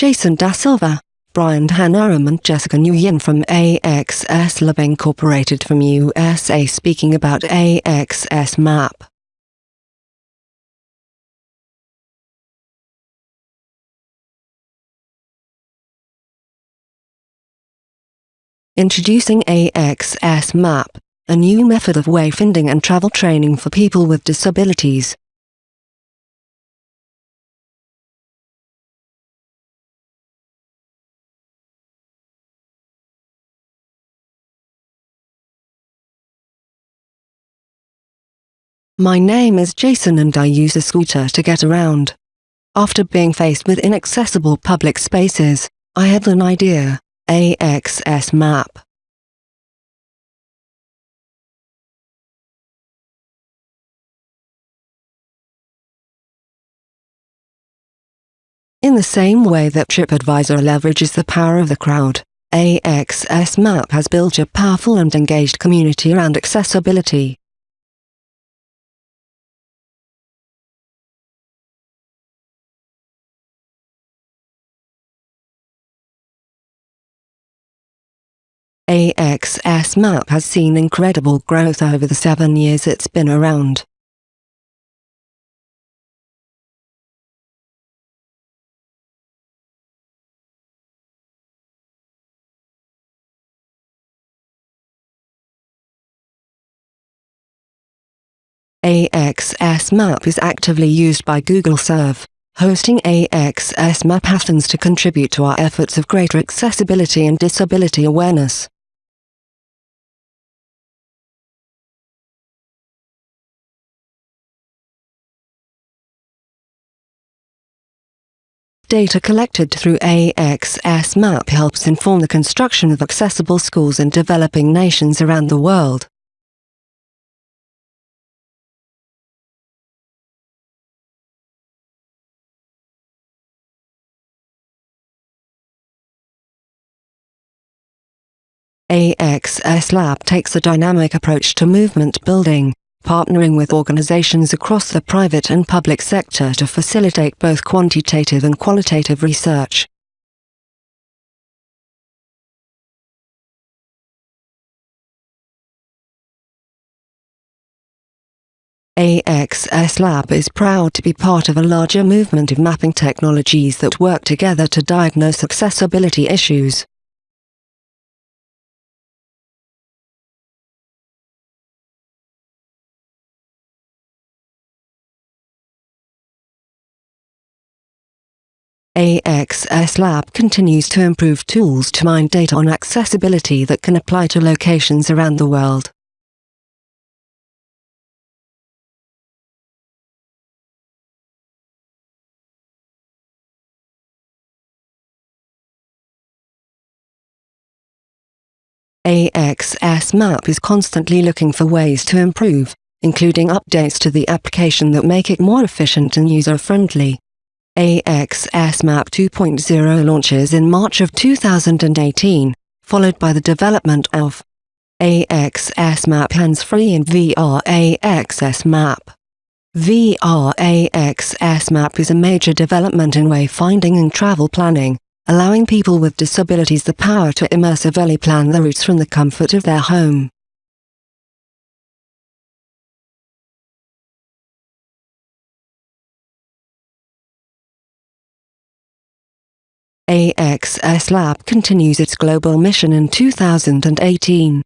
Jason Da Silva, Brian Hanaram and Jessica Nguyen from AXS Lab Incorporated from USA speaking about AXS Map. Introducing AXS Map, a new method of wayfinding and travel training for people with disabilities. My name is Jason and I use a scooter to get around. After being faced with inaccessible public spaces, I had an idea. AXS map. In the same way that TripAdvisor leverages the power of the crowd, AXS Map has built a powerful and engaged community around accessibility. AXS Map has seen incredible growth over the seven years it's been around. AXS Map is actively used by Google Serve. Hosting AXS Map happens to contribute to our efforts of greater accessibility and disability awareness. Data collected through AXS Map helps inform the construction of accessible schools in developing nations around the world. AXS Lab takes a dynamic approach to movement building partnering with organizations across the private and public sector to facilitate both quantitative and qualitative research. AXS Lab is proud to be part of a larger movement of mapping technologies that work together to diagnose accessibility issues. AXS Lab continues to improve tools to mine data on accessibility that can apply to locations around the world. AXS Map is constantly looking for ways to improve, including updates to the application that make it more efficient and user-friendly. AXS Map 2.0 launches in March of 2018, followed by the development of AXS Map hands-free and VR AXS Map. VR AXS Map is a major development in wayfinding and travel planning, allowing people with disabilities the power to immersively plan their routes from the comfort of their home. AXS Lab continues its global mission in 2018.